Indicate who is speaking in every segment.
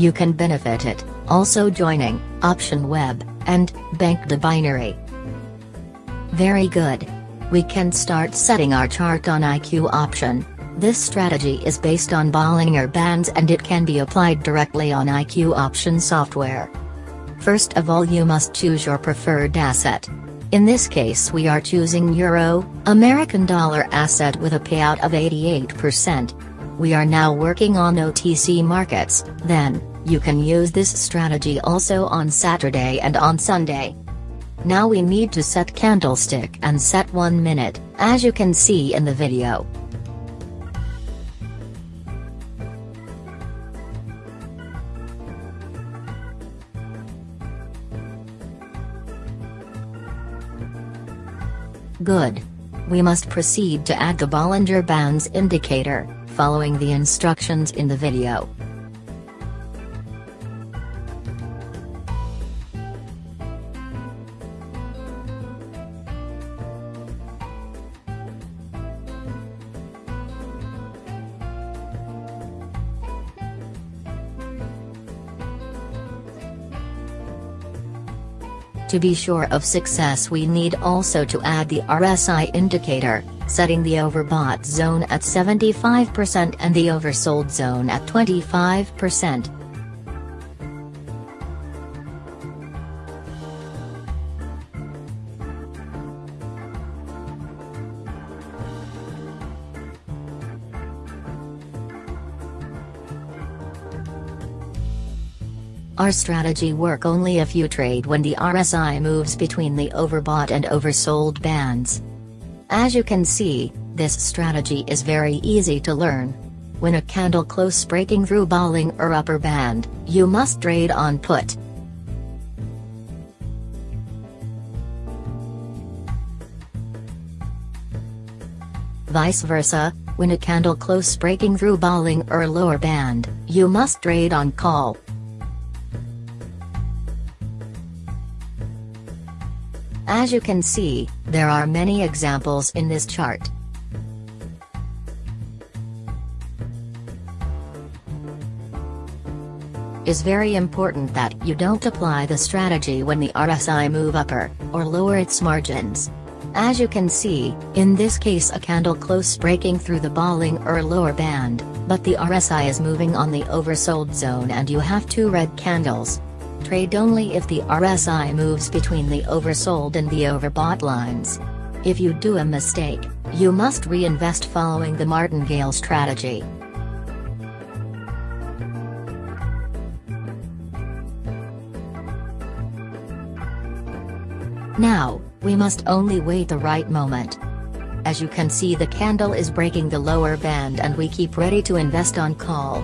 Speaker 1: You can benefit it, also joining, Option Web, and, Banc de Binary. Very good. We can start setting our chart on IQ option. This strategy is based on Bollinger Bands and it can be applied directly on IQ option software. First of all you must choose your preferred asset. In this case we are choosing Euro, American dollar asset with a payout of 88%. We are now working on OTC markets, then, you can use this strategy also on Saturday and on Sunday. Now we need to set candlestick and set 1 minute, as you can see in the video. Good. We must proceed to add the Bollinger Bands indicator, following the instructions in the video. To be sure of success we need also to add the RSI indicator, setting the overbought zone at 75% and the oversold zone at 25%. Our strategy work only if you trade when the RSI moves between the overbought and oversold bands. As you can see, this strategy is very easy to learn. When a candle close breaking through Bollinger upper band, you must trade on put. Vice versa, when a candle close breaking through Bollinger lower band, you must trade on call. As you can see, there are many examples in this chart. is very important that you don't apply the strategy when the RSI move upper, or lower its margins. As you can see, in this case a candle close breaking through the Bollinger or lower band, but the RSI is moving on the oversold zone and you have two red candles. Trade only if the RSI moves between the oversold and the overbought lines. If you do a mistake, you must reinvest following the martingale strategy. Now, we must only wait the right moment. As you can see the candle is breaking the lower band and we keep ready to invest on call.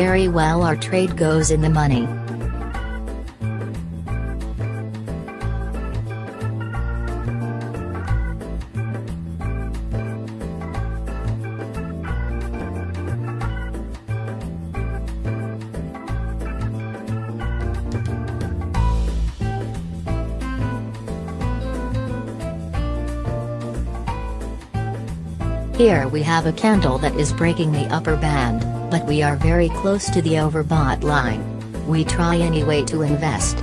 Speaker 1: Very well our trade goes in the money. Here we have a candle that is breaking the upper band, but we are very close to the overbought line. We try anyway to invest.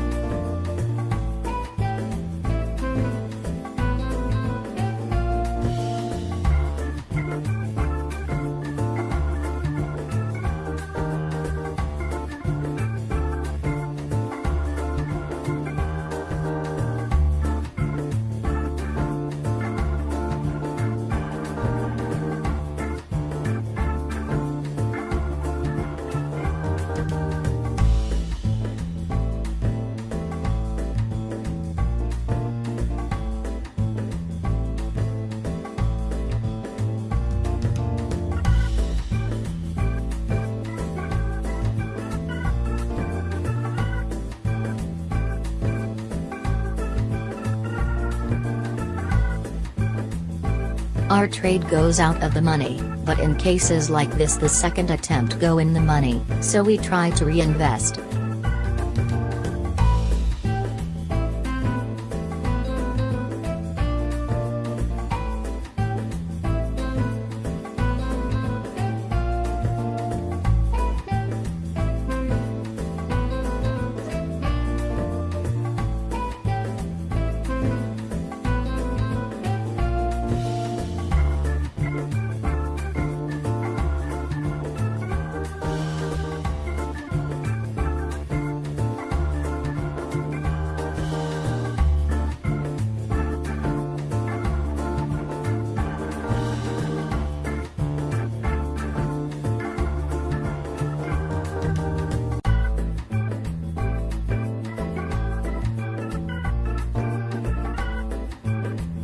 Speaker 1: Our trade goes out of the money, but in cases like this the second attempt go in the money, so we try to reinvest.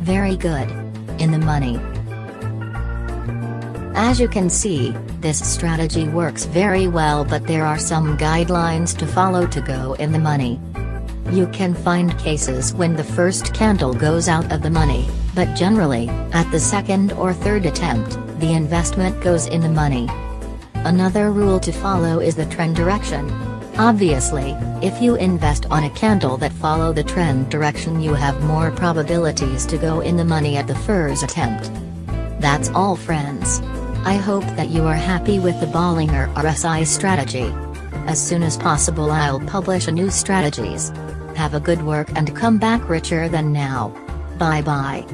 Speaker 1: Very good. In the money. As you can see, this strategy works very well but there are some guidelines to follow to go in the money. You can find cases when the first candle goes out of the money, but generally, at the second or third attempt, the investment goes in the money. Another rule to follow is the trend direction. Obviously, if you invest on a candle that follow the trend direction you have more probabilities to go in the money at the first attempt. That's all friends. I hope that you are happy with the Bollinger RSI strategy. As soon as possible I'll publish a new strategies. Have a good work and come back richer than now. Bye bye.